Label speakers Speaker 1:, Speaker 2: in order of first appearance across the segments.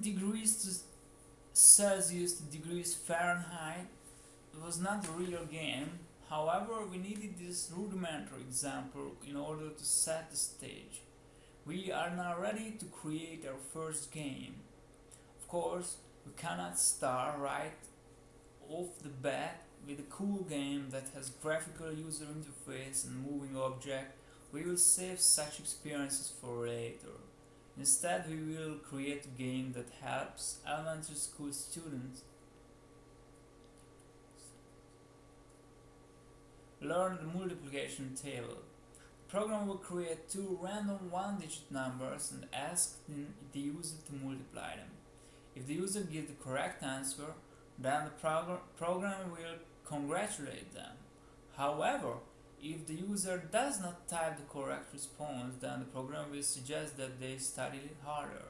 Speaker 1: degrees Celsius to degrees Fahrenheit was not a real game, however we needed this rudimentary example in order to set the stage. We are now ready to create our first game. Of course, we cannot start right off the bat with a cool game that has graphical user interface and moving object. We will save such experiences for later. Instead, we will create a game that helps elementary school students learn the multiplication table. The program will create two random one-digit numbers and ask the user to multiply them. If the user gives the correct answer, then the prog program will congratulate them. However, if the user does not type the correct response, then the program will suggest that they study harder.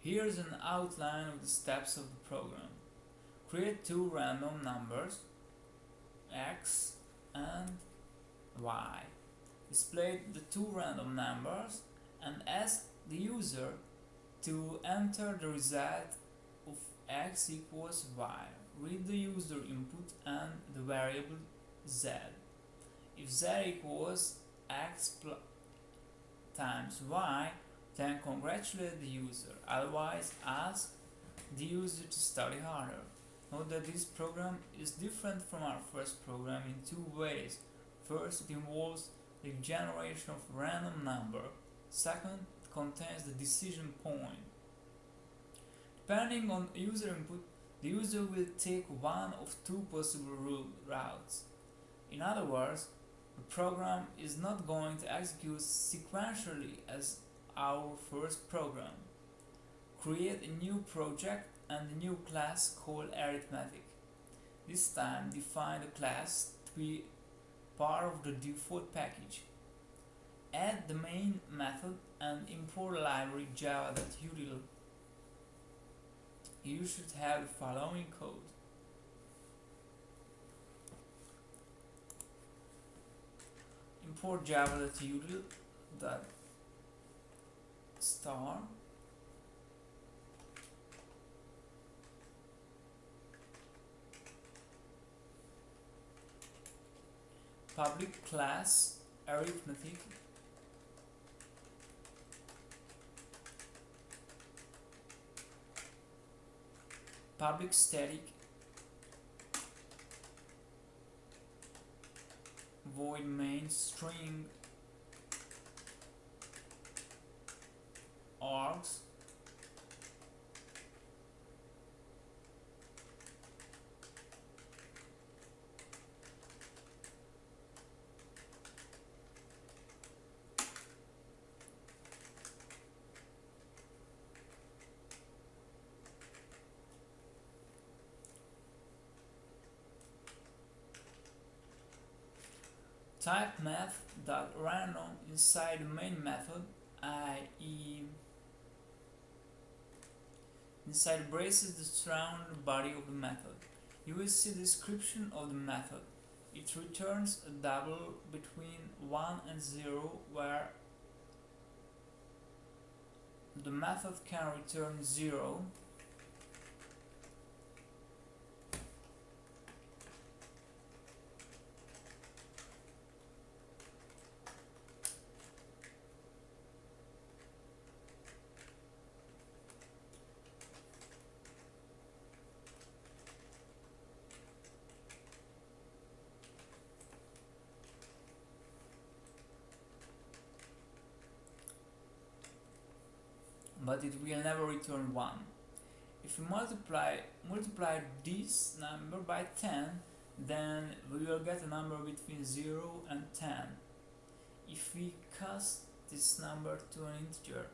Speaker 1: Here's an outline of the steps of the program. Create two random numbers, x and y. Display the two random numbers and ask the user to enter the result of x equals y. Read the user input and the variable z. If z equals x times y, then congratulate the user, otherwise ask the user to study harder. Note that this program is different from our first program in two ways. First, it involves the generation of random number. Second, it contains the decision point. Depending on user input, the user will take one of two possible routes. In other words, the program is not going to execute sequentially as our first program. Create a new project and a new class called arithmetic. This time define the class to be part of the default package. Add the main method and import library java.util. You should have the following code. Import dot star. Public class arithmetic. Public static void main string args type math.random inside the main method i.e. inside braces the surround body of the method. You will see description of the method. It returns a double between 1 and 0 where the method can return 0 but it will never return 1. If we multiply, multiply this number by 10, then we will get a number between 0 and 10. If we cast this number to an integer,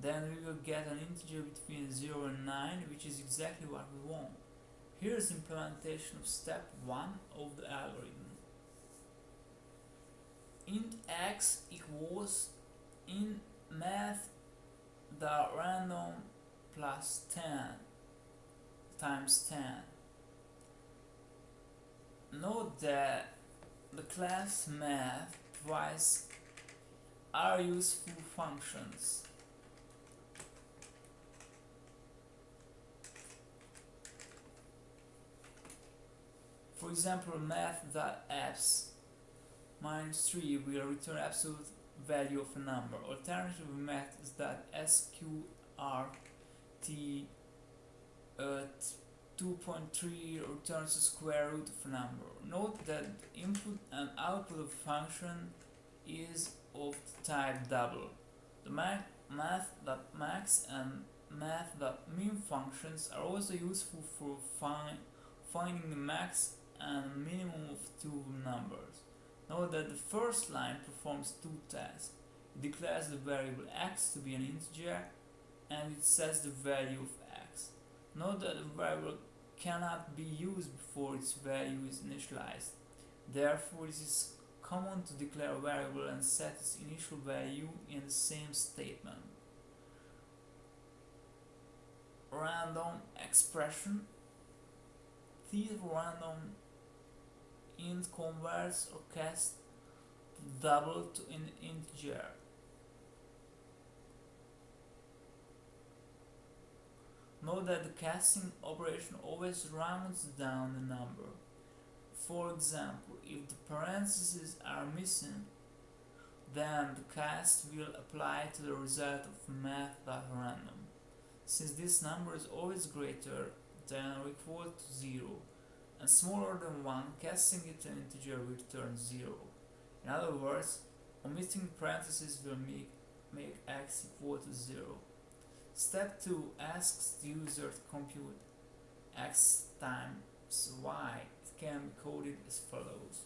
Speaker 1: then we will get an integer between 0 and 9, which is exactly what we want. Here is implementation of step 1 of the algorithm. int x equals in math the random plus 10 times 10. Note that the class math provides are useful functions. For example, math.abs minus 3 will return absolute value of a number. Alternatively, math.sqrt at uh, 2.3 returns the square root of a number. Note that input and output of function is of type double. The math.max and math.min functions are also useful for find, finding the max and minimum of two numbers. Note that the first line performs two tasks. It declares the variable x to be an integer and it sets the value of x. Note that the variable cannot be used before its value is initialized. Therefore, it is common to declare a variable and set its initial value in the same statement. Random expression. These random int converts or cast double to an integer. Note that the casting operation always rounds down the number. For example, if the parentheses are missing, then the cast will apply to the result of math.random. Since this number is always greater than or equal to 0, smaller than 1, casting it an integer will turn 0. In other words, omitting parentheses will make, make x equal to 0. Step 2 asks the user to compute x times y. It can be coded as follows.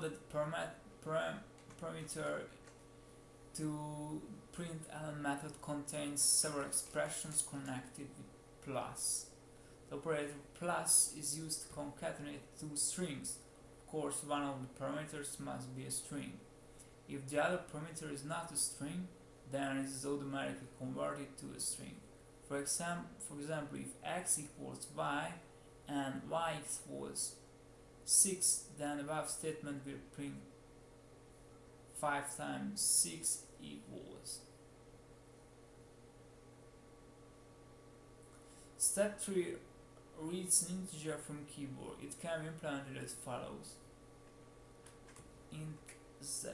Speaker 1: That the parameter to print element method contains several expressions connected with plus. The operator plus is used to concatenate two strings. Of course, one of the parameters must be a string. If the other parameter is not a string, then it is automatically converted to a string. For example, for example, if x equals y and y equals 6 then above statement will print 5 times 6 equals. Step 3 reads an integer from keyboard. It can be implemented as follows. Int z